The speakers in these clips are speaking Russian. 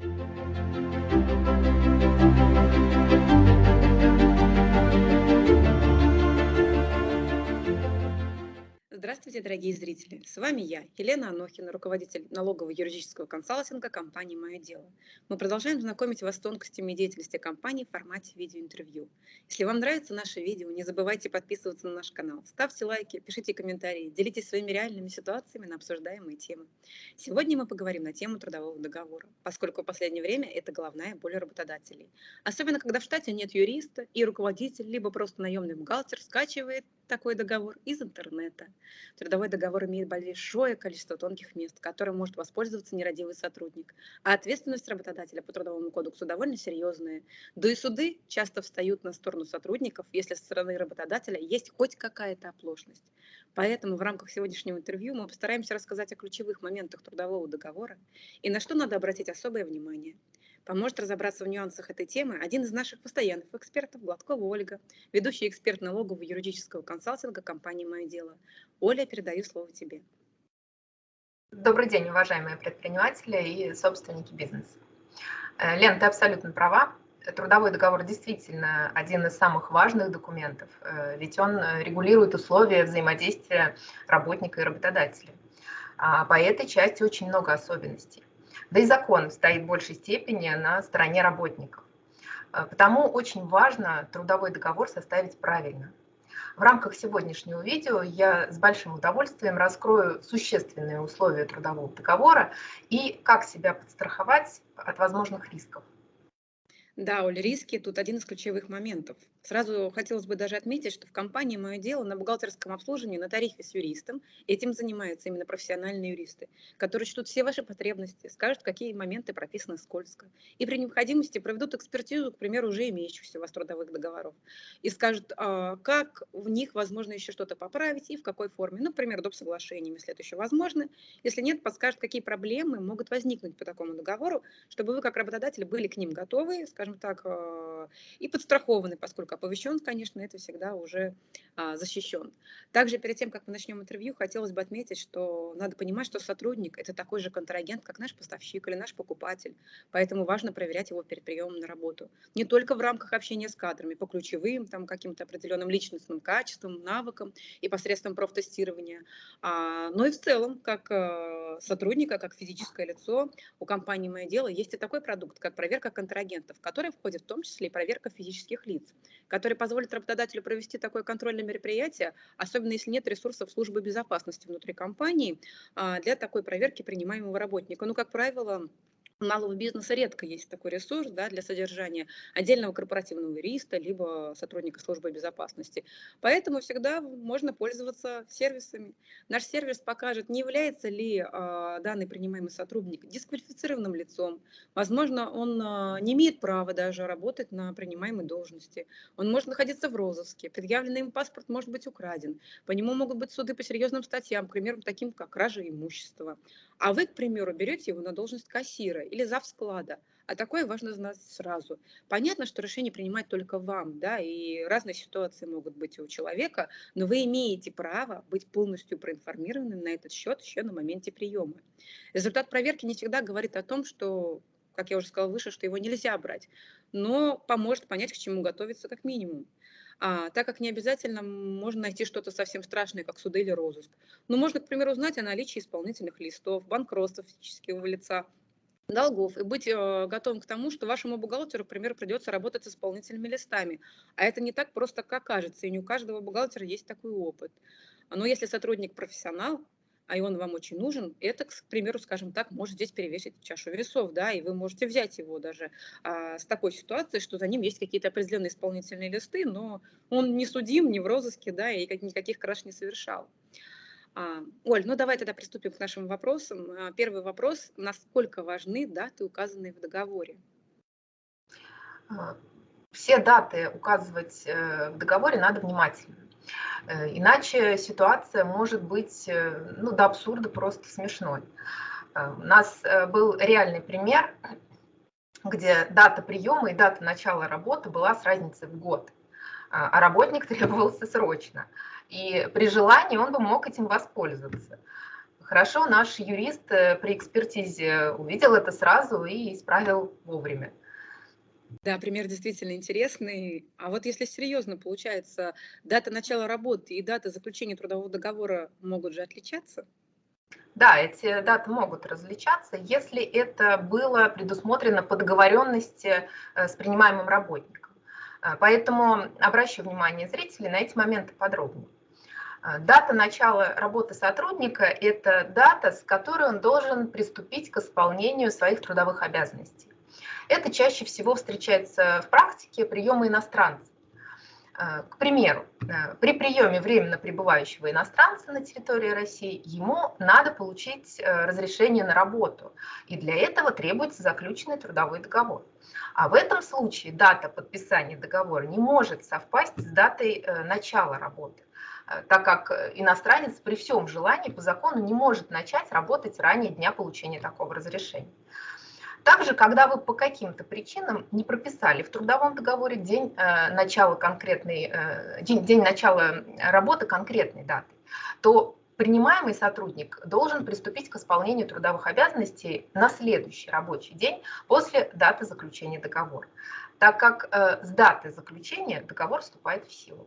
thank you Здравствуйте, дорогие зрители! С вами я, Елена Анохина, руководитель налогового юридического консалтинга компании «Мое дело». Мы продолжаем знакомить вас с тонкостями деятельности компании в формате видеоинтервью. Если вам нравится наше видео, не забывайте подписываться на наш канал, ставьте лайки, пишите комментарии, делитесь своими реальными ситуациями на обсуждаемые темы. Сегодня мы поговорим на тему трудового договора, поскольку в последнее время это головная боль работодателей. Особенно, когда в штате нет юриста, и руководитель, либо просто наемный бухгалтер скачивает такой договор из интернета. Трудовой договор имеет большое количество тонких мест, которым может воспользоваться нерадивый сотрудник. А ответственность работодателя по Трудовому кодексу довольно серьезная. Да и суды часто встают на сторону сотрудников, если со стороны работодателя есть хоть какая-то оплошность. Поэтому в рамках сегодняшнего интервью мы постараемся рассказать о ключевых моментах трудового договора и на что надо обратить особое внимание – Поможет разобраться в нюансах этой темы один из наших постоянных экспертов, Гладкова Ольга, ведущий эксперт налогового юридического консалтинга компании «Мое дело». Оля, передаю слово тебе. Добрый день, уважаемые предприниматели и собственники бизнеса. Э, Лен, ты абсолютно права. Трудовой договор действительно один из самых важных документов, э, ведь он э, регулирует условия взаимодействия работника и работодателя. А по этой части очень много особенностей. Да и закон стоит в большей степени на стороне работников. Э, потому очень важно трудовой договор составить правильно. В рамках сегодняшнего видео я с большим удовольствием раскрою существенные условия трудового договора и как себя подстраховать от возможных рисков. Да, Оля, риски тут один из ключевых моментов. Сразу хотелось бы даже отметить, что в компании «Мое дело» на бухгалтерском обслуживании на тарифе с юристом этим занимаются именно профессиональные юристы, которые чтут все ваши потребности, скажут, какие моменты прописаны скользко, и при необходимости проведут экспертизу, к примеру, уже имеющихся у вас трудовых договоров, и скажут, а, как в них возможно еще что-то поправить и в какой форме. Ну, например, доп. соглашением, если это еще возможно. Если нет, подскажут, какие проблемы могут возникнуть по такому договору, чтобы вы, как работодатель, были к ним готовы, скажем, скажем так, а, и подстрахованы, поскольку оповещен, конечно, это всегда уже а, защищен. Также перед тем, как мы начнем интервью, хотелось бы отметить, что надо понимать, что сотрудник – это такой же контрагент, как наш поставщик или наш покупатель, поэтому важно проверять его перед приемом на работу. Не только в рамках общения с кадрами, по ключевым, там, каким-то определенным личностным качествам, навыкам и посредством профтестирования, а, но и в целом, как сотрудника, как физическое лицо, у компании «Мое дело» есть и такой продукт, как проверка контрагентов, который входит в том числе и проверка физических лиц, который позволит работодателю провести такое контрольное мероприятие, особенно если нет ресурсов службы безопасности внутри компании а, для такой проверки принимаемого работника. Ну, как правило, малого бизнеса редко есть такой ресурс да, для содержания отдельного корпоративного юриста, либо сотрудника службы безопасности. Поэтому всегда можно пользоваться сервисами. Наш сервис покажет, не является ли э, данный принимаемый сотрудник дисквалифицированным лицом. Возможно, он э, не имеет права даже работать на принимаемой должности. Он может находиться в розыске, предъявленный им паспорт может быть украден. По нему могут быть суды по серьезным статьям, к примеру, таким как кража имущества. А вы, к примеру, берете его на должность кассира или зав склада, а такое важно знать сразу. Понятно, что решение принимать только вам, да, и разные ситуации могут быть у человека, но вы имеете право быть полностью проинформированным на этот счет еще на моменте приема. Результат проверки не всегда говорит о том, что, как я уже сказала выше, что его нельзя брать, но поможет понять, к чему готовиться как минимум а, так как не обязательно можно найти что-то совсем страшное, как суды или розыск. Но можно, к примеру, узнать о наличии исполнительных листов, банкротства физического лица, долгов и быть э, готовым к тому, что вашему бухгалтеру, к примеру, придется работать с исполнительными листами. А это не так просто, как кажется, и не у каждого бухгалтера есть такой опыт. Но если сотрудник профессионал, а и он вам очень нужен, это, к примеру, скажем так, может здесь перевесить чашу весов, да, и вы можете взять его даже а, с такой ситуацией, что за ним есть какие-то определенные исполнительные листы, но он не судим, не в розыске, да, и никаких краж не совершал. А, Оль, ну давай тогда приступим к нашим вопросам. А, первый вопрос, насколько важны даты, указанные в договоре? А, все даты указывать э, в договоре надо внимательно. Э, иначе ситуация может быть э, ну, до абсурда просто смешной. Э, у нас был реальный пример, где дата приема и дата начала работы была с разницей в год, а работник требовался срочно. И при желании он бы мог этим воспользоваться. Хорошо, наш юрист при экспертизе увидел это сразу и исправил вовремя. Да, пример действительно интересный. А вот если серьезно, получается, дата начала работы и дата заключения трудового договора могут же отличаться? Да, эти даты могут различаться, если это было предусмотрено по договоренности э, с принимаемым работником. Э, поэтому обращу внимание зрителей на эти моменты подробнее. Э, дата начала работы сотрудника – это дата, с которой он должен приступить к исполнению своих трудовых обязанностей. Это чаще всего встречается в практике приема иностранцев. Э, к примеру, э, при приеме временно пребывающего иностранца на территории России ему надо получить э, разрешение на работу, и для этого требуется заключенный трудовой договор. А в этом случае дата подписания договора не может совпасть с датой начала работы, так как иностранец при всем желании по закону не может начать работать ранее дня получения такого разрешения. Также, когда вы по каким-то причинам не прописали в трудовом договоре день э, начала конкретной, э, день, день начала работы конкретной даты, то принимаемый сотрудник должен приступить к исполнению трудовых обязанностей на следующий рабочий день после даты заключения договора, так как э, с даты заключения договор вступает в силу.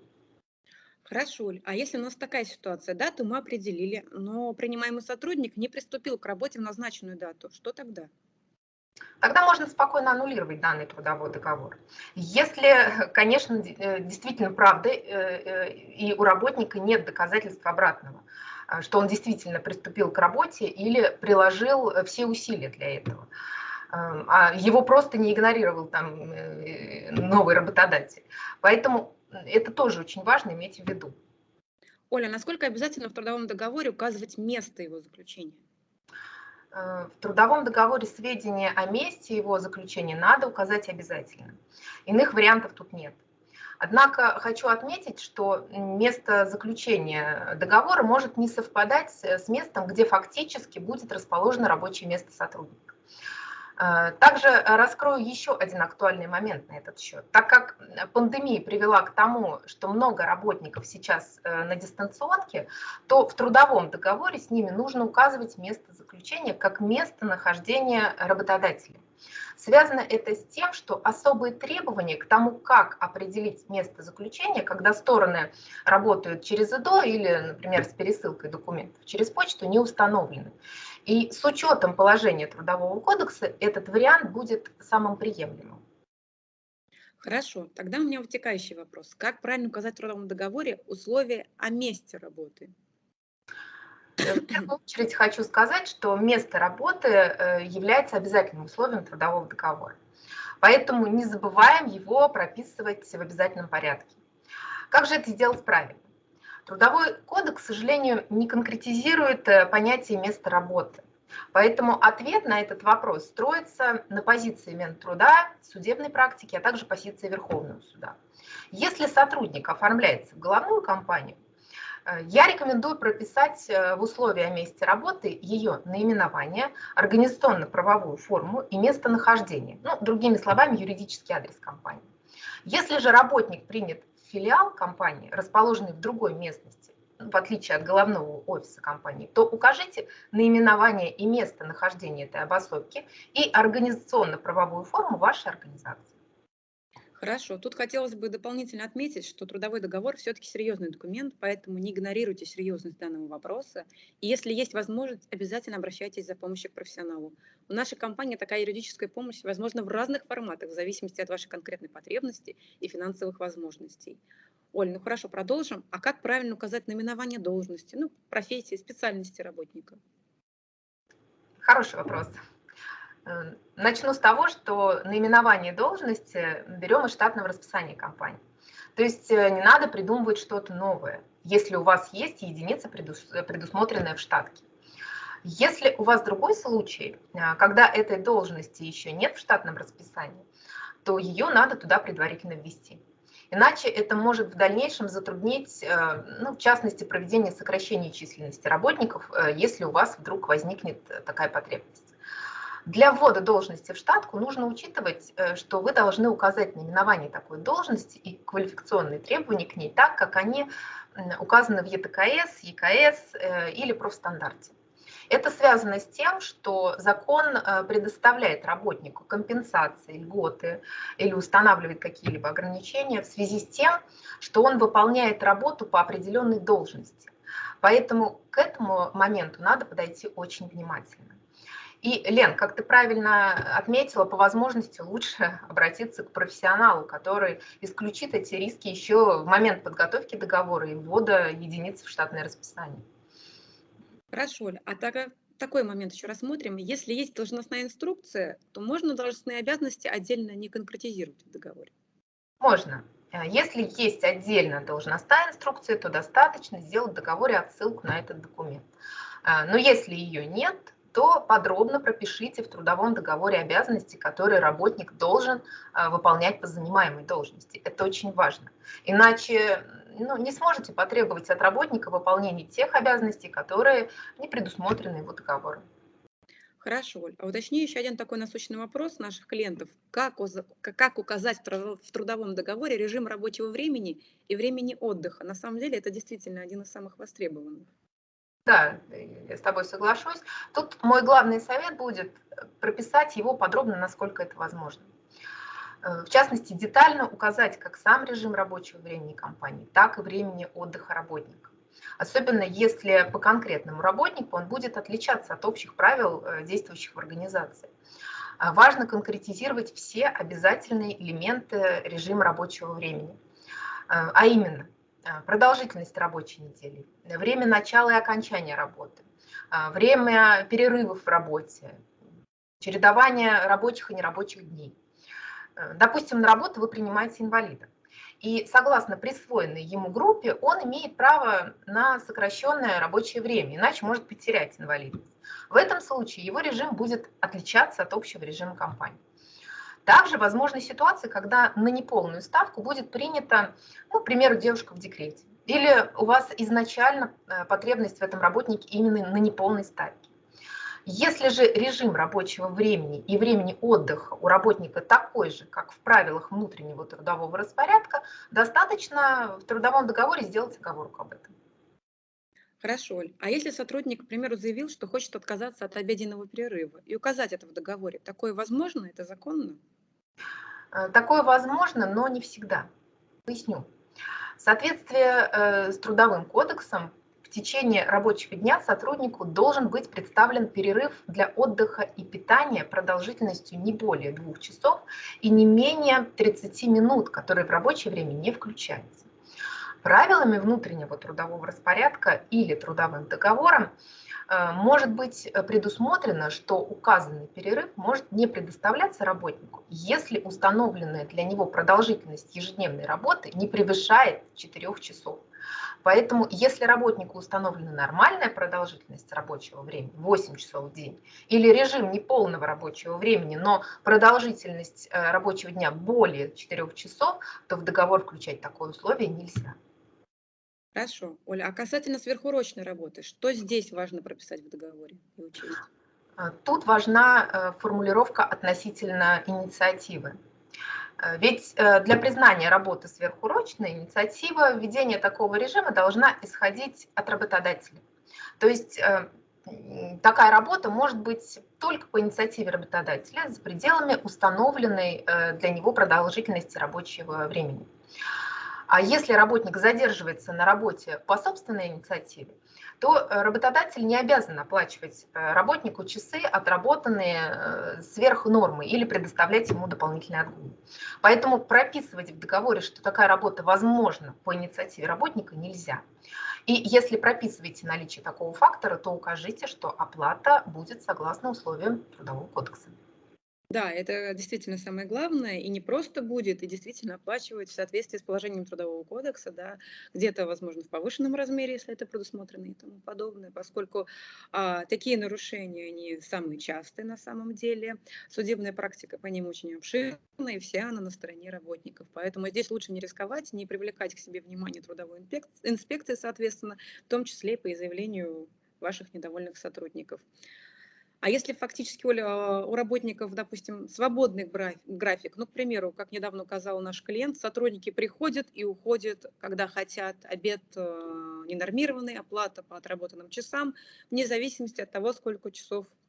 Хорошо, а если у нас такая ситуация, дату мы определили, но принимаемый сотрудник не приступил к работе в назначенную дату, что тогда? Тогда можно спокойно аннулировать данный трудовой договор. Если, конечно, э, действительно правда, э, э, и у работника нет доказательств обратного, что он действительно приступил к работе или приложил все усилия для этого, а его просто не игнорировал там новый работодатель. Поэтому это тоже очень важно иметь в виду. Оля, насколько обязательно в трудовом договоре указывать место его заключения? Э, в трудовом договоре сведения о месте его заключения надо указать обязательно. Иных вариантов тут нет. Однако хочу отметить, что место заключения договора может не совпадать с местом, где фактически будет расположено рабочее место сотрудника. Э, также раскрою еще один актуальный момент на этот счет. Так как пандемия привела к тому, что много работников сейчас э, на дистанционке, то в трудовом договоре с ними нужно указывать место заключения как место нахождения работодателя. Связано это с тем, что особые требования к тому, как определить место заключения, когда стороны работают через ИДО или, например, с пересылкой документов через почту, не установлены. И с учетом положения Трудового кодекса этот вариант будет самым приемлемым. Хорошо, тогда у меня вытекающий вопрос. Как правильно указать в трудовом договоре условия о месте работы? В первую очередь хочу сказать, что место работы э, является обязательным условием трудового договора. Поэтому не забываем его прописывать в обязательном порядке. Как же это сделать правильно? Трудовой кодекс, к сожалению, не конкретизирует э, понятие места работы. Поэтому ответ на этот вопрос строится на позиции Минтруда, судебной практики, а также позиции Верховного суда. Если сотрудник оформляется в головную компанию, э, я рекомендую прописать э, в условия о месте работы ее наименование, организационно-правовую форму и местонахождение. Ну, другими словами, юридический адрес компании. Если же работник принят филиал компании, расположенный в другой местности, в отличие от головного офиса компании, то укажите наименование и место нахождения этой обособки и организационно-правовую форму вашей организации. Хорошо. Тут хотелось бы дополнительно отметить, что трудовой договор все-таки серьезный документ, поэтому не игнорируйте серьезность данного вопроса. И если есть возможность, обязательно обращайтесь за помощью к профессионалу. У нашей компании такая юридическая помощь возможна в разных форматах, в зависимости от вашей конкретной потребности и финансовых возможностей. Оль, ну хорошо, продолжим. А как правильно указать наименование должности, ну, профессии, специальности работника? Хороший вопрос. Э, начну с того, что наименование должности берем из штатного расписания компании. То есть э, не надо придумывать что-то новое, если у вас есть единица, предусмотренная в штатке. Если у вас другой случай, э, когда этой должности еще нет в штатном расписании, то ее надо туда предварительно ввести. Иначе это может в дальнейшем затруднить, ну, в частности, проведение сокращения численности работников, если у вас вдруг возникнет такая потребность. Для ввода должности в штатку нужно учитывать, э, что вы должны указать наименование такой должности и квалификационные требования к ней так, как они указаны в ЕТКС, ЕКС э, или профстандарте. Это связано с тем, что закон э, предоставляет работнику компенсации, льготы или устанавливает какие-либо ограничения в связи с тем, что он выполняет работу по определенной должности. Поэтому к этому моменту надо подойти очень внимательно. И, Лен, как ты правильно отметила, по возможности лучше обратиться к профессионалу, который исключит эти риски еще в момент подготовки договора и ввода единиц в штатное расписание. Хорошо, а так, такой момент еще рассмотрим. Если есть должностная инструкция, то можно должностные обязанности отдельно не конкретизировать в договоре? Можно. Э, если есть отдельно должностная инструкция, то достаточно сделать в договоре отсылку на этот документ. Э, но если ее нет, то подробно пропишите в трудовом договоре обязанности, которые работник должен а, выполнять по занимаемой должности. Это очень важно. Иначе ну, не сможете потребовать от работника выполнения тех обязанностей, которые не предусмотрены его договором. Хорошо, Оль. А уточни еще один такой насущный вопрос наших клиентов. Как, как указать в трудовом договоре режим рабочего времени и времени отдыха? На самом деле это действительно один из самых востребованных. Да, я с тобой соглашусь. Тут мой главный совет будет э, прописать его подробно, насколько это возможно. Э, в частности, детально указать как сам режим рабочего времени компании, так и времени отдыха работника. Особенно если по конкретному работнику он будет отличаться от общих правил, э, действующих в организации. Важно конкретизировать все обязательные элементы режима рабочего времени. А именно, продолжительность рабочей недели, время начала и окончания работы, а, время перерывов в работе, чередование рабочих и нерабочих дней. Э, допустим, на работу вы принимаете инвалида. И согласно присвоенной ему группе, он имеет право на сокращенное рабочее время, иначе может потерять инвалидность. В этом случае его режим будет отличаться от общего режима компании. Также возможны ситуации, когда на неполную ставку будет принята, ну, к примеру, девушка в декрете. Или у вас изначально э, потребность в этом работнике именно на неполной ставке. Если же режим рабочего времени и времени отдыха у работника такой же, как в правилах внутреннего трудового распорядка, достаточно в трудовом договоре сделать оговорку об этом. Хорошо, Оль. А если сотрудник, к примеру, заявил, что хочет отказаться от обеденного перерыва и указать это в договоре, такое возможно? Это законно? Э, такое возможно, но не всегда. Поясню. Соответствии э, с Трудовым кодексом в течение рабочего дня сотруднику должен быть представлен перерыв для отдыха и питания продолжительностью не более двух часов и не менее 30 минут, которые в рабочее время не включаются. Правилами внутреннего трудового распорядка или трудовым договором э, может быть предусмотрено, что указанный перерыв может не предоставляться работнику, если установленная для него продолжительность ежедневной работы не превышает 4 часов. Поэтому, если работнику установлена нормальная продолжительность рабочего времени, 8 часов в день, или режим неполного рабочего времени, но продолжительность э, рабочего дня более 4 часов, то в договор включать такое условие нельзя. Хорошо. Оля, а касательно сверхурочной работы, что здесь важно прописать в договоре и учесть? А, тут важна э, формулировка относительно инициативы. Э, ведь э, для признания работы сверхурочной инициатива введения такого режима должна исходить от работодателя. То есть такая работа может быть только по инициативе работодателя за пределами установленной для него продолжительности рабочего времени. А если работник задерживается на работе по собственной инициативе, то э, работодатель не обязан оплачивать э, работнику часы, отработанные э, сверх нормы, или предоставлять ему дополнительный отгул. Поэтому прописывать в договоре, что такая работа возможна по инициативе работника, нельзя. И если прописываете наличие такого фактора, то укажите, что оплата будет согласно условиям Трудового кодекса. Да, это действительно самое главное, и не просто будет, и действительно оплачивать в соответствии с положением Трудового кодекса, да, где-то, возможно, в повышенном размере, если это предусмотрено и тому подобное, поскольку а, такие нарушения, они самые частые на самом деле, судебная практика по ним очень обширна, и вся она на стороне работников, поэтому здесь лучше не рисковать, не привлекать к себе внимание трудовой инспекции, соответственно, в том числе по изъявлению ваших недовольных сотрудников. А если фактически, Оля, у работников, допустим, свободный график, ну, к примеру, как недавно указал наш клиент, сотрудники приходят и уходят, когда хотят, обед э, ненормированный, оплата по отработанным часам, вне зависимости от того, сколько часов а,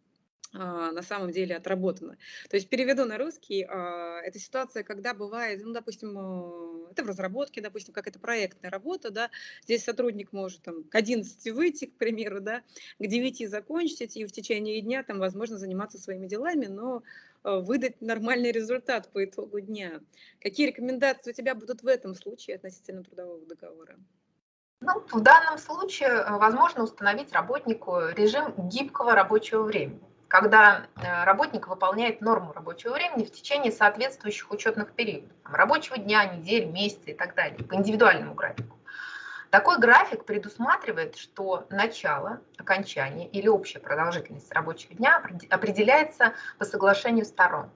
на самом деле отработано. То есть переведу на русский, а, это ситуация, когда бывает, ну, допустим, э, это в разработке, допустим, как это проектная работа, да, здесь сотрудник может там к 11 выйти, к примеру, да, к 9 закончить, и в течение дня там, возможно, заниматься своими делами, но э, выдать нормальный результат по итогу дня. Какие рекомендации у тебя будут в этом случае относительно трудового договора? Ну, в данном случае э, возможно установить работнику режим гибкого рабочего времени когда э, работник выполняет норму рабочего времени в течение соответствующих учетных периодов, рабочего дня, недели, месяца и так далее, по индивидуальному графику. Такой график предусматривает, что начало, окончание или общая продолжительность рабочего дня определяется по соглашению сторон.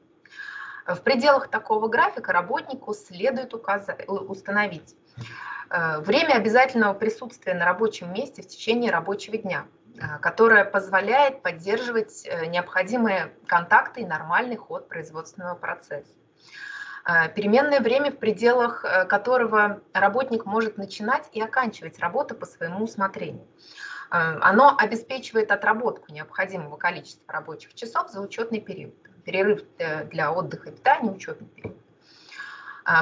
В пределах такого графика работнику следует указать, установить э, время обязательного присутствия на рабочем месте в течение рабочего дня, Э, которая позволяет поддерживать э, необходимые контакты и нормальный ход производственного процесса. Э, переменное время, в пределах которого работник может начинать и оканчивать работу по своему усмотрению. Оно обеспечивает отработку необходимого количества рабочих часов за учетный период. Перерыв для отдыха и питания – учетный период.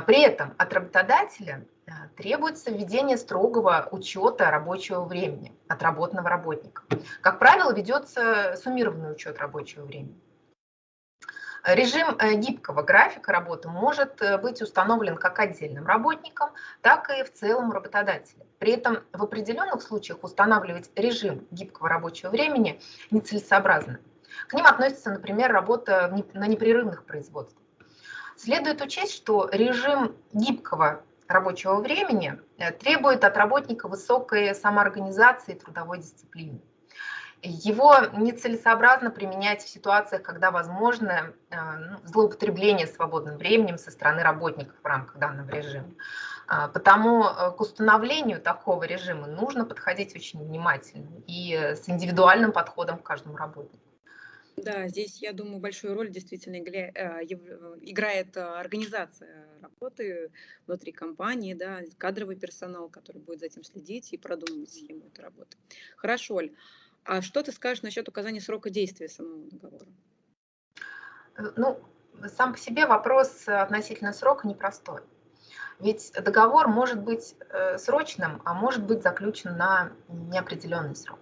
При этом от работодателя требуется введение строгого учета рабочего времени отработанного работника. Как правило, ведется суммированный учет рабочего времени. Режим э, гибкого графика работы может э, быть установлен как отдельным работником, так и в целом работодателем. При этом в определенных случаях устанавливать режим гибкого рабочего времени нецелесообразно. К ним относится, например, работа на непрерывных производствах. Следует учесть, что режим гибкого рабочего времени э, требует от работника высокой самоорганизации и трудовой дисциплины. Его нецелесообразно применять в ситуациях, когда возможно э, ну, злоупотребление свободным временем со стороны работников в рамках данного режима. А, потому э, к установлению такого режима нужно подходить очень внимательно и с индивидуальным подходом к каждому работнику. Да, здесь, я думаю, большую роль действительно играет организация работы внутри компании, да, кадровый персонал, который будет за этим следить и продумывать схему этой работы. Хорошо, Оль. А что ты скажешь насчет указания срока действия самого договора? Э, ну, сам по себе вопрос относительно срока непростой. Ведь договор может быть э, срочным, а может быть заключен на неопределенный срок.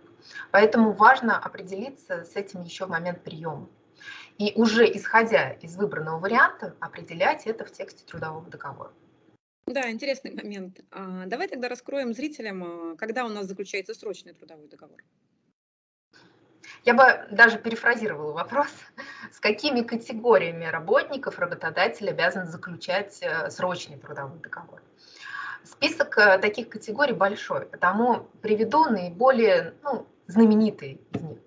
Поэтому важно определиться с этим еще в момент приема и уже исходя из выбранного варианта определять это в тексте трудового договора. Да, интересный момент. А, давай тогда раскроем зрителям, а, когда у нас заключается срочный трудовой договор. Я бы даже перефразировала вопрос, с какими категориями работников работодатель обязан заключать э, срочный трудовой договор. Список э, таких категорий большой, потому приведу наиболее ну, знаменитые из них.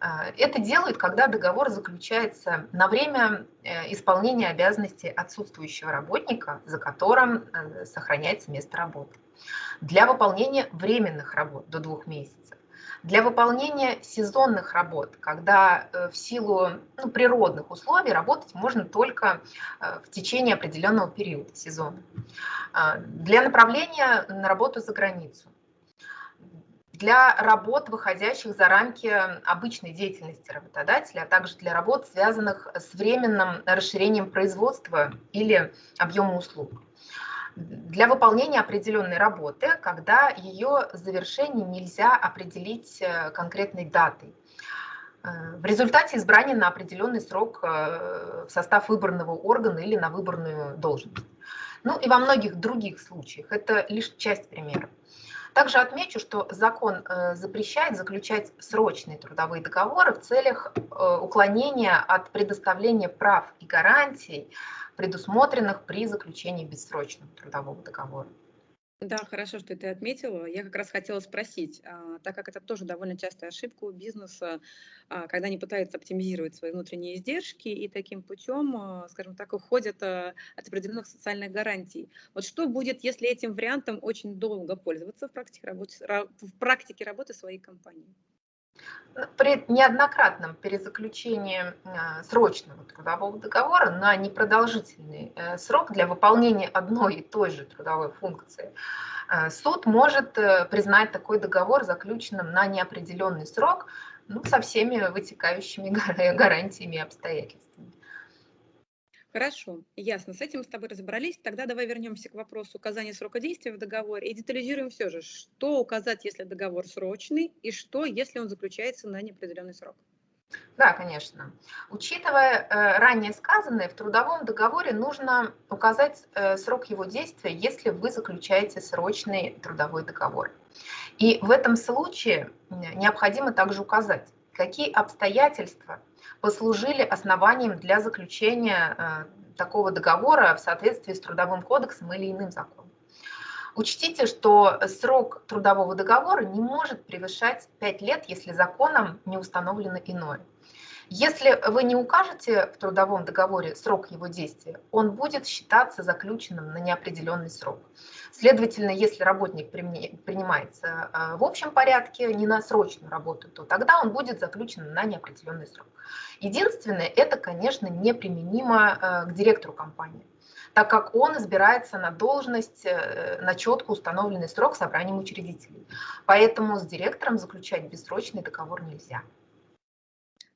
А, это делают, когда договор заключается на время э, исполнения обязанностей отсутствующего работника, за которым э, сохраняется место работы. Для выполнения временных работ до двух месяцев. Для выполнения сезонных работ, когда э, в силу ну, природных условий работать можно только в течение определенного периода сезона. А, для направления на работу за границу для работ, выходящих за рамки обычной деятельности работодателя, а также для работ, связанных с временным расширением производства или объема услуг. Для выполнения определенной работы, когда ее завершение нельзя определить э, конкретной датой. Э, в результате избрания на определенный срок э, в состав выбранного органа или на выбранную должность. Ну и во многих других случаях. Это лишь часть примеров. Также отмечу, что закон э, запрещает заключать срочные трудовые договоры в целях э, уклонения от предоставления прав и гарантий, предусмотренных при заключении бессрочного трудового договора. Да, хорошо, что ты отметила. Я как раз хотела спросить, а, так как это тоже довольно частая ошибка у бизнеса, а, когда они пытаются оптимизировать свои внутренние издержки и таким путем, а, скажем так, уходят от определенных социальных гарантий. Вот что будет, если этим вариантом очень долго пользоваться в практике работы, в практике работы своей компании? При неоднократном перезаключении э, срочного трудового договора на непродолжительный э, срок для выполнения одной и той же трудовой функции э, суд может признать такой договор заключенным на неопределенный срок ну, со всеми вытекающими гарантиями и обстоятельствами. Хорошо, ясно. С этим с тобой разобрались. Тогда давай вернемся к вопросу указания срока действия в договоре и детализируем все же, что указать, если договор срочный, и что, если он заключается на неопределенный срок. Да, конечно. Учитывая э, ранее сказанное, в трудовом договоре нужно указать э, срок его действия, если вы заключаете срочный трудовой договор. И в этом случае необходимо также указать, какие обстоятельства послужили основанием для заключения э, такого договора в соответствии с Трудовым кодексом или иным законом. Учтите, что срок трудового договора не может превышать 5 лет, если законом не установлено иное. Если вы не укажете в трудовом договоре срок его действия, он будет считаться заключенным на неопределенный срок. Следовательно, если работник принимается э, в общем порядке, не на срочную работу, то тогда он будет заключен на неопределенный срок. Единственное, это, конечно, неприменимо э, к директору компании так как он избирается на должность э, на четко установленный срок собранием учредителей. Поэтому с директором заключать бессрочный договор нельзя.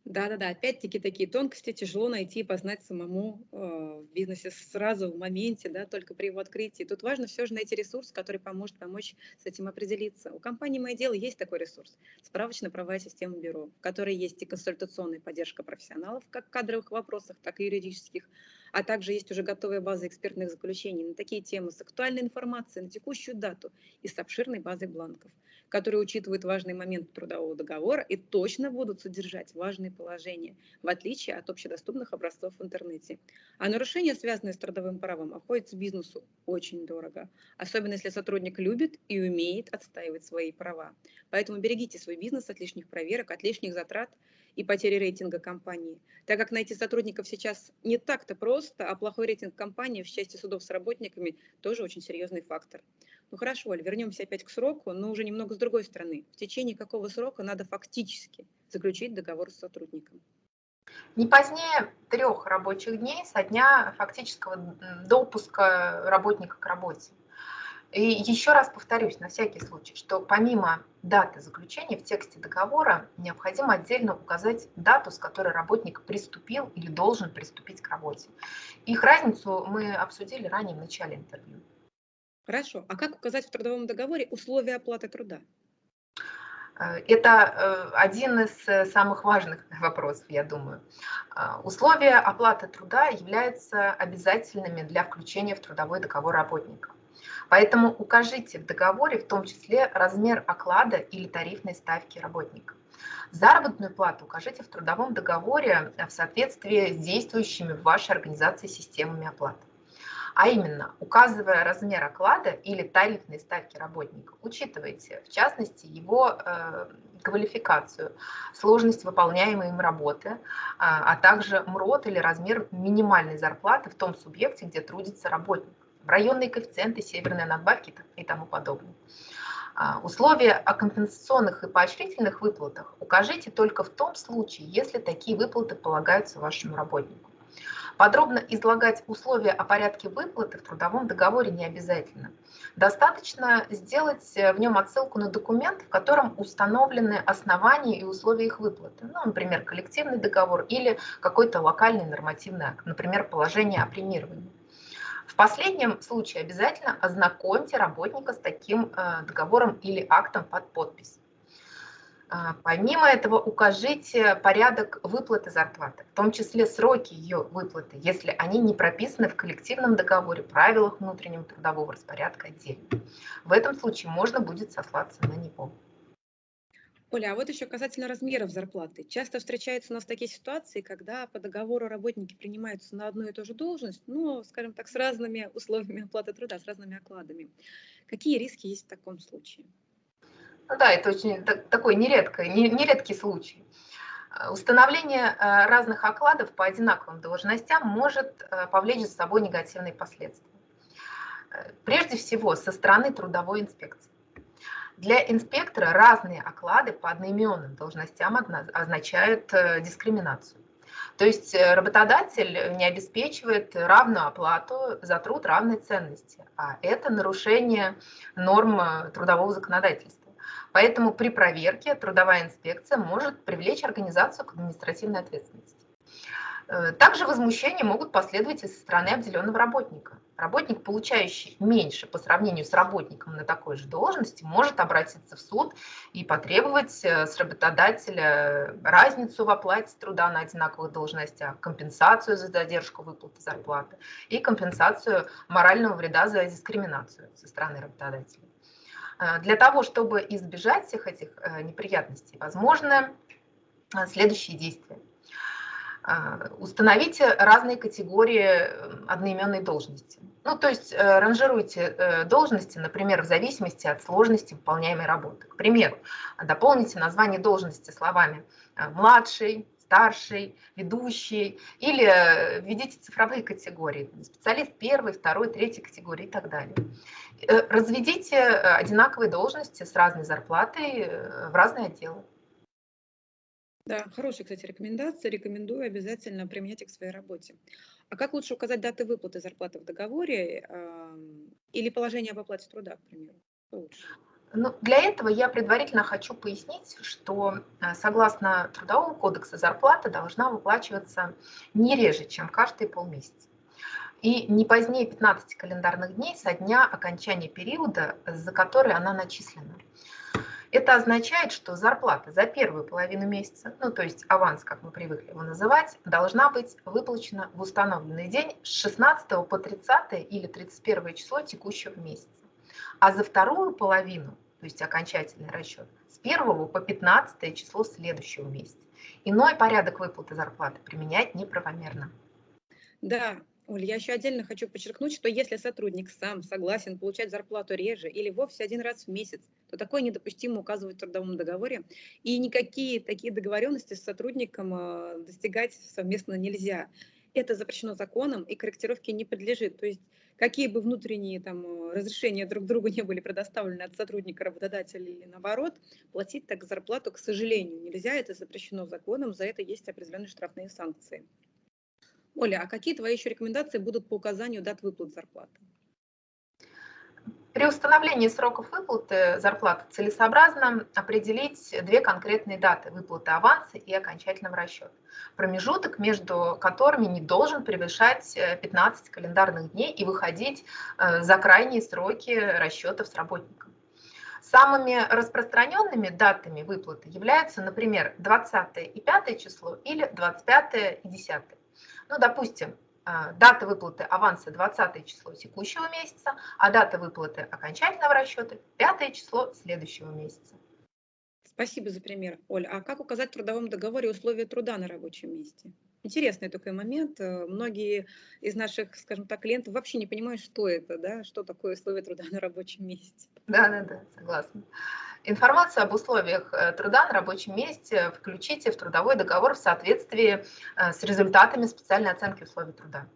Да-да-да, опять-таки такие тонкости тяжело найти и познать самому э, в бизнесе сразу, в моменте, да, только при его открытии. Тут важно все же найти ресурс, который поможет помочь с этим определиться. У компании «Мое дело» есть такой ресурс – справочно-правовая система бюро, в которой есть и консультационная поддержка профессионалов, как в кадровых вопросах, так и юридических, а также есть уже готовая база экспертных заключений на такие темы с актуальной информацией на текущую дату и с обширной базой бланков, которые учитывают важный момент трудового договора и точно будут содержать важные положения, в отличие от общедоступных образцов в интернете. А нарушения, связанные с трудовым правом, обходятся бизнесу очень дорого, особенно если сотрудник любит и умеет отстаивать свои права. Поэтому берегите свой бизнес от лишних проверок, от лишних затрат – и потери рейтинга компании. Так как найти сотрудников сейчас не так-то просто, а плохой рейтинг компании в части судов с работниками тоже очень серьезный фактор. Ну хорошо, Оль, вернемся опять к сроку, но уже немного с другой стороны. В течение какого срока надо фактически заключить договор с сотрудником? Не позднее трех рабочих дней со дня фактического допуска работника к работе. И еще раз повторюсь на всякий случай, что помимо даты заключения в тексте договора необходимо отдельно указать дату, с которой работник приступил или должен приступить к работе. Их разницу мы обсудили ранее в начале интервью. Хорошо. А как указать в трудовом договоре условия оплаты труда? Э, это э, один из э, самых важных вопросов, я думаю. Условия оплаты труда являются обязательными для включения в трудовой договор работника. Поэтому укажите в договоре в том числе размер оклада или тарифной ставки работника. Заработную плату укажите в трудовом договоре в соответствии с действующими в вашей организации системами оплаты. А именно, указывая размер оклада или тарифной ставки работника, учитывайте, в частности, его э, квалификацию, сложность выполняемой им работы, а, а также МРОД или размер минимальной зарплаты в том субъекте, где трудится работник районные коэффициенты, северные надбавки и тому подобное. А, условия о компенсационных и поощрительных выплатах укажите только в том случае, если такие выплаты полагаются вашему работнику. Подробно излагать условия о порядке выплаты в трудовом договоре не обязательно. Достаточно сделать э, в нем отсылку на документ, в котором установлены основания и условия их выплаты. Ну, например, коллективный договор или какой-то локальный нормативный акт, например, положение о премировании. В последнем случае обязательно ознакомьте работника с таким э, договором или актом под подпись. А, помимо этого укажите порядок выплаты зарплаты, в том числе сроки ее выплаты, если они не прописаны в коллективном договоре, правилах внутреннего трудового распорядка отдельно. В этом случае можно будет сослаться на него. Оля, а вот еще касательно размеров зарплаты. Часто встречаются у нас такие ситуации, когда по договору работники принимаются на одну и ту же должность, но, скажем так, с разными условиями оплаты труда, с разными окладами. Какие риски есть в таком случае? Ну да, это очень такой нередкий, нередкий случай. Э, установление э, разных окладов по одинаковым должностям может э, повлечь за собой негативные последствия. Прежде всего, со стороны трудовой инспекции. Для инспектора разные оклады по одноименным должностям означают дискриминацию. То есть работодатель не обеспечивает равную оплату за труд равной ценности, а это нарушение норм трудового законодательства. Поэтому при проверке трудовая инспекция может привлечь организацию к административной ответственности. Э, также возмущения могут последовать и со стороны обделенного работника. Работник, получающий меньше по сравнению с работником на такой же должности, может обратиться в суд и потребовать э, с работодателя разницу в оплате труда на одинаковых должностях, компенсацию за задержку выплаты зарплаты и компенсацию морального вреда за дискриминацию со стороны работодателя. Э, для того, чтобы избежать всех этих неприятностей, возможны следующие действия. А, установите разные категории э, одноименной должности. Ну, то есть э, ранжируйте э, должности, например, в зависимости от сложности выполняемой работы. К примеру, дополните название должности словами «младший», «старший», «ведущий» или введите цифровые категории, специалист первой, второй, третьей категории и так далее. Разведите одинаковые должности с разной зарплатой в разные отделы. Да, хорошая, кстати, рекомендация. Рекомендую обязательно применять их в своей работе. А как лучше указать даты выплаты зарплаты в договоре э, или положение об оплате труда, к примеру? Ну, для этого я предварительно хочу пояснить, что э, согласно Трудового кодекса зарплата должна выплачиваться не реже, чем каждые полмесяца. И не позднее 15 календарных дней со дня окончания периода, за который она начислена. Это означает, что зарплата за первую половину месяца, ну то есть аванс, как мы привыкли его называть, должна быть выплачена в установленный день с 16 по 30 или 31 число текущего месяца. А за вторую половину, то есть окончательный расчет, с 1 по 15 число следующего месяца. Иной порядок выплаты зарплаты применять неправомерно. Да, Оль, я еще отдельно хочу подчеркнуть, что если сотрудник сам согласен получать зарплату реже или вовсе один раз в месяц, то такое недопустимо указывать в трудовом договоре, и никакие такие договоренности с сотрудником э, достигать совместно нельзя. Это запрещено законом и корректировке не подлежит. То есть какие бы внутренние там, э, разрешения друг другу не были предоставлены от сотрудника, работодателя или наоборот, платить так зарплату, к сожалению, нельзя, это запрещено законом, за это есть определенные штрафные санкции. Оля, а какие твои еще рекомендации будут по указанию дат выплат зарплаты? При установлении сроков выплаты зарплаты целесообразно определить две конкретные даты выплаты аванса и окончательного расчета. Промежуток между которыми не должен превышать 15 э, календарных дней и выходить э, за крайние сроки расчетов с работником. Самыми распространенными датами выплаты являются, например, 20 и 5 число или 25 и 10. Ну, допустим, дата выплаты аванса 20 число текущего месяца, а дата выплаты окончательного расчета 5 число следующего месяца. Спасибо за пример, Оля. А как указать в трудовом договоре условия труда на рабочем месте? Интересный такой момент. Э, многие из наших, скажем так, клиентов вообще не понимают, что это, да, что такое условия труда на рабочем месте. Да, да, да, согласна. Информацию об условиях э, труда на рабочем месте включите в трудовой договор в соответствии э, с результатами специальной оценки условий труда.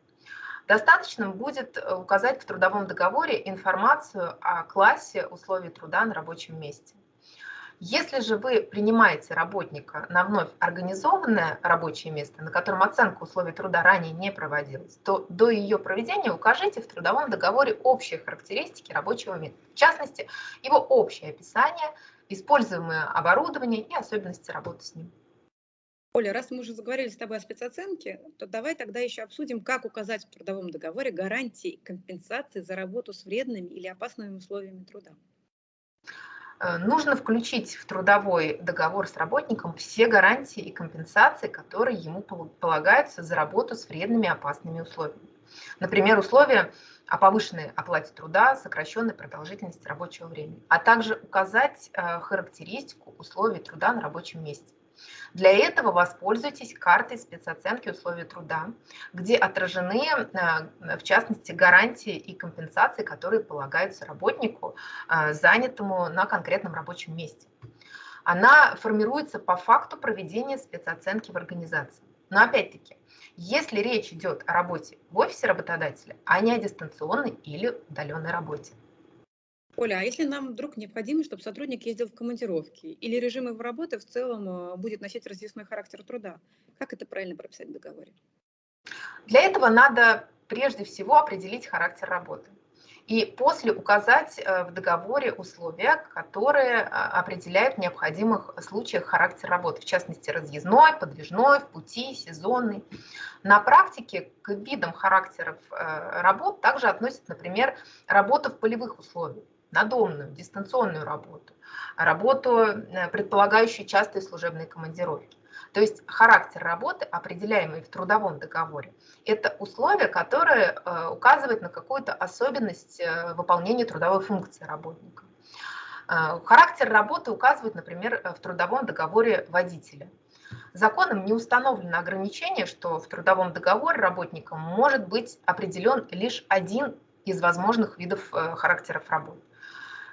Достаточно будет указать в трудовом договоре информацию о классе условий труда на рабочем месте. Если же вы принимаете работника на вновь организованное рабочее место, на котором оценка условий труда ранее не проводилась, то до ее проведения укажите в трудовом договоре общие характеристики рабочего места, в частности, его общее описание, используемое оборудование и особенности работы с ним. Оля, раз мы уже заговорили с тобой о спецоценке, то давай тогда еще обсудим, как указать в трудовом договоре гарантии компенсации за работу с вредными или опасными условиями труда. Э, нужно включить в трудовой договор с работником все гарантии и компенсации, которые ему полагаются за работу с вредными опасными условиями. Например, условия о повышенной оплате труда, сокращенной продолжительности рабочего времени, а также указать э, характеристику условий труда на рабочем месте. Для этого воспользуйтесь картой спецоценки условий труда, где отражены, э, в частности, гарантии и компенсации, которые полагаются работнику, э, занятому на конкретном рабочем месте. Она формируется по факту проведения спецоценки в организации. Но опять-таки, если речь идет о работе в офисе работодателя, а не о дистанционной или удаленной работе. Оля, а если нам вдруг необходимо, чтобы сотрудник ездил в командировки, или режим его работы в целом э, будет носить разъясной характер труда, как это правильно прописать в договоре? Для этого надо прежде всего определить характер работы и после указать э, в договоре условия, которые а, определяют в необходимых случаях характер работы, в частности разъездной, подвижной, в пути, сезонный. На практике к видам характеров э, работ также относят, например, работу в полевых условиях, надомную, дистанционную работу, работу, э, предполагающую частые служебные командировки. То есть характер работы, определяемый в трудовом договоре, это условие, которое э, указывает на какую-то особенность э, выполнения трудовой функции работника. Характер работы указывает, например, в трудовом договоре водителя. Законом не установлено ограничение, что в трудовом договоре работником может быть определен лишь один из возможных видов характеров работы.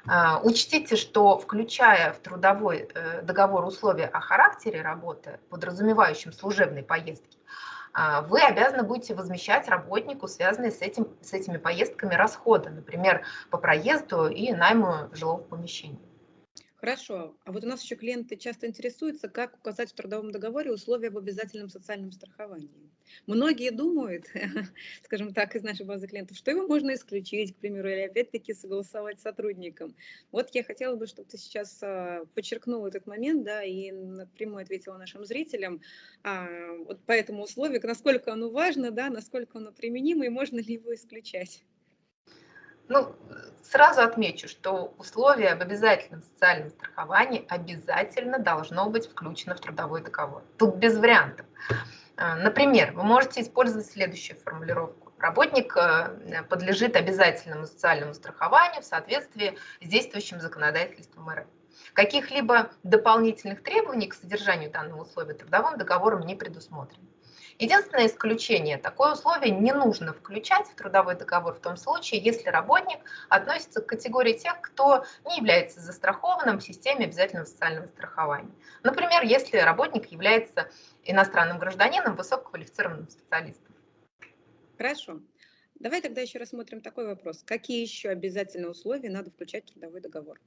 А, учтите, что включая в трудовой э, договор условия о характере работы, подразумевающим служебные поездки, а, вы обязаны будете возмещать работнику связанные с, этим, с этими поездками расходы, например, по проезду и найму жилого помещения. Хорошо. А вот у нас еще клиенты часто интересуются, как указать в трудовом договоре условия об обязательном социальном страховании. Многие думают, скажем так, из нашей базы клиентов, что его можно исключить, к примеру, или опять-таки согласовать с сотрудником. Вот я хотела бы, чтобы ты сейчас а, подчеркнул этот момент, да, и напрямую ответила нашим зрителям а, вот по этому условию, насколько оно важно, да, насколько оно применимо и можно ли его исключать. Ну, сразу отмечу, что условие об обязательном социальном страховании обязательно должно быть включено в трудовой договор. Тут без вариантов. А, например, вы можете использовать следующую формулировку. Работник э, подлежит обязательному социальному страхованию в соответствии с действующим законодательством РФ. Каких-либо дополнительных требований к содержанию данного условия трудовым договором не предусмотрено. Единственное исключение, такое условие не нужно включать в трудовой договор в том случае, если работник относится к категории тех, кто не является застрахованным в системе обязательного социального страхования. Например, если работник является иностранным гражданином, высококвалифицированным специалистом. Хорошо. Давай тогда еще рассмотрим такой вопрос. Какие еще обязательные условия надо включать в трудовой договор?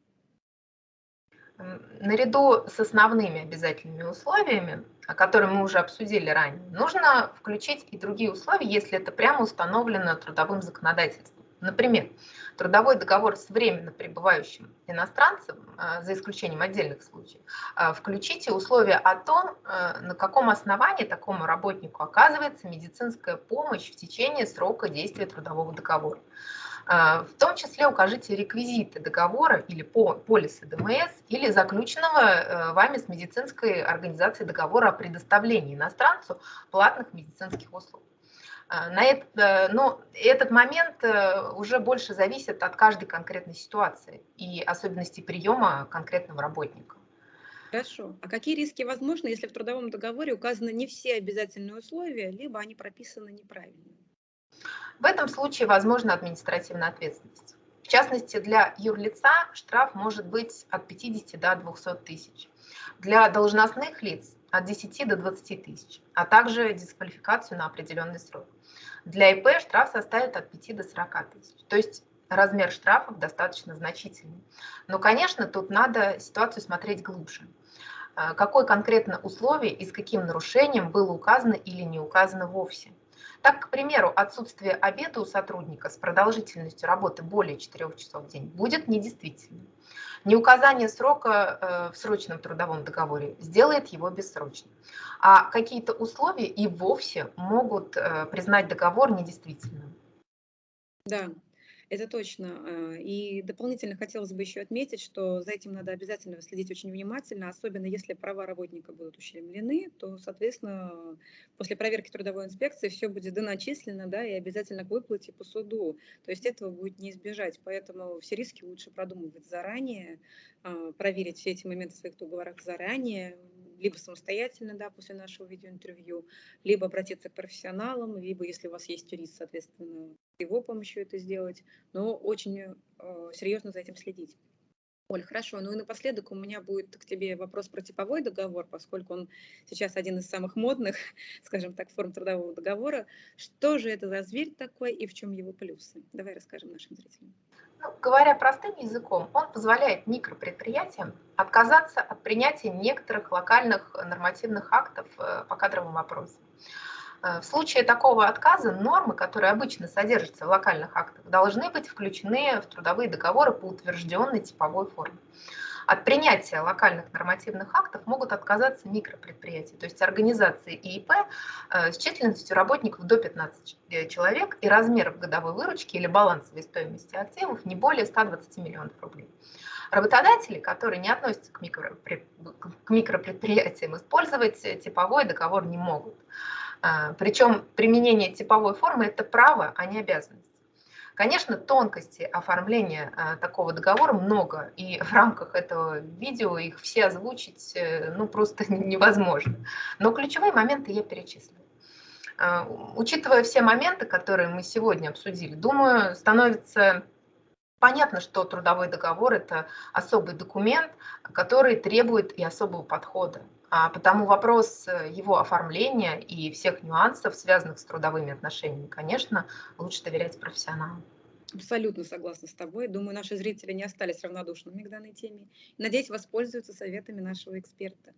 Наряду с основными обязательными условиями, которые мы уже обсудили ранее, нужно включить и другие условия, если это прямо установлено трудовым законодательством. Например, трудовой договор с временно пребывающим иностранцем, а, за исключением отдельных случаев, а, включите условия о том, а, на каком основании такому работнику оказывается медицинская помощь в течение срока действия трудового договора. А, в том числе укажите реквизиты договора или полиса ДМС или заключенного э, вами с медицинской организацией договора о предоставлении иностранцу платных медицинских услуг. А, на это, э, но этот момент э, уже больше зависит от каждой конкретной ситуации и особенностей приема конкретного работника. Хорошо. А какие риски возможны, если в трудовом договоре указаны не все обязательные условия, либо они прописаны неправильно? В этом случае возможна административная ответственность. В частности, для юрлица штраф может быть от 50 до 200 тысяч. Для должностных лиц от 10 до 20 тысяч, а также дисквалификацию на определенный срок. Для ИП штраф составит от 5 до 40 тысяч. То есть размер штрафов достаточно значительный. Но, конечно, тут надо ситуацию смотреть глубже. А, какое конкретно условие и с каким нарушением было указано или не указано вовсе. Так, к примеру, отсутствие обеда у сотрудника с продолжительностью работы более 4 часов в день будет недействительным. Неуказание срока э, в срочном трудовом договоре сделает его бессрочным. А какие-то условия и вовсе могут э, признать договор недействительным. Да, это точно. А, и дополнительно хотелось бы еще отметить, что за этим надо обязательно следить очень внимательно, особенно если права работника будут ущемлены, то, соответственно, после проверки трудовой инспекции все будет доначислено, да, и обязательно к выплате по суду. То есть этого будет не избежать, поэтому все риски лучше продумывать заранее, а, проверить все эти моменты в своих договорах заранее, либо самостоятельно, да, после нашего видеоинтервью, либо обратиться к профессионалам, либо, если у вас есть юрист, соответственно, его помощью это сделать, но очень э, серьезно за этим следить. Оль, хорошо. Ну и напоследок у меня будет к тебе вопрос про типовой договор, поскольку он сейчас один из самых модных, скажем так, форм трудового договора. Что же это за зверь такой и в чем его плюсы? Давай расскажем нашим зрителям. Ну, говоря простым языком, он позволяет микропредприятиям отказаться от принятия некоторых локальных нормативных актов э, по кадровым вопросам. Э, в случае такого отказа нормы, которые обычно содержатся в локальных актах, должны быть включены в трудовые договоры по утвержденной типовой форме. От принятия локальных нормативных актов могут отказаться микропредприятия, то есть организации ИИП э, с численностью работников до 15 э, человек и размеров годовой выручки или балансовой стоимости активов не более 120 миллионов рублей. Работодатели, которые не относятся к, микропредприятиям, использовать типовой договор не могут. А, Причем применение типовой формы – это право, а не обязанность. Конечно, тонкости оформления а, такого договора много, и в рамках этого видео их все озвучить э, ну, просто невозможно. Но ключевые моменты я перечислю. А, учитывая все моменты, которые мы сегодня обсудили, думаю, становится понятно, что трудовой договор – это особый документ, который требует и особого подхода. А потому вопрос э, его оформления и всех нюансов, связанных с трудовыми отношениями, конечно, лучше доверять профессионалам. Абсолютно согласна с тобой. Думаю, наши зрители не остались равнодушными к данной теме. Надеюсь, воспользуются советами нашего эксперта.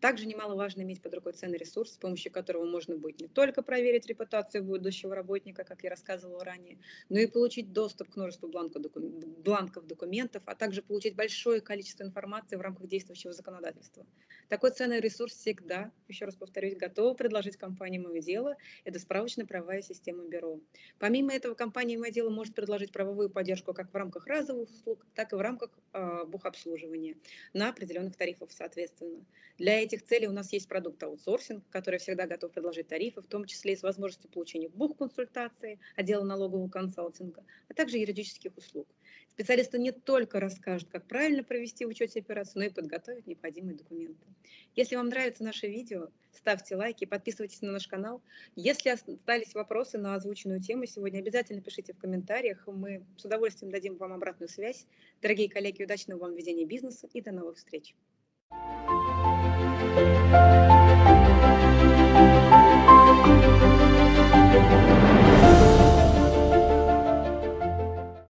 Также немаловажно иметь под рукой ценный ресурс, с помощью которого можно будет не только проверить репутацию будущего работника, как я рассказывала ранее, но и получить доступ к множеству бланков, документов, а также получить большое количество информации в рамках действующего законодательства. Такой ценный ресурс всегда, еще раз повторюсь, готова предложить компании «Мое дело» – это справочная правовая система бюро. Помимо этого, компания «Мое дело» может предложить правовую поддержку как в рамках разовых услуг, так и в рамках э, бухобслуживания на определенных тарифах соответственно. Для этих целей у нас есть продукт аутсорсинг, который всегда готов предложить тарифы, в том числе и с возможностью получения бухконсультации, отдела налогового консалтинга, а также юридических услуг. Специалисты не только расскажут, как правильно провести в учете операцию, но и подготовят необходимые документы. Если вам нравится наше видео, ставьте лайки, подписывайтесь на наш канал. Если остались вопросы на озвученную тему сегодня, обязательно пишите в комментариях. Мы с удовольствием дадим вам обратную связь. Дорогие коллеги, удачного вам ведения бизнеса и до новых встреч! Thank you. Música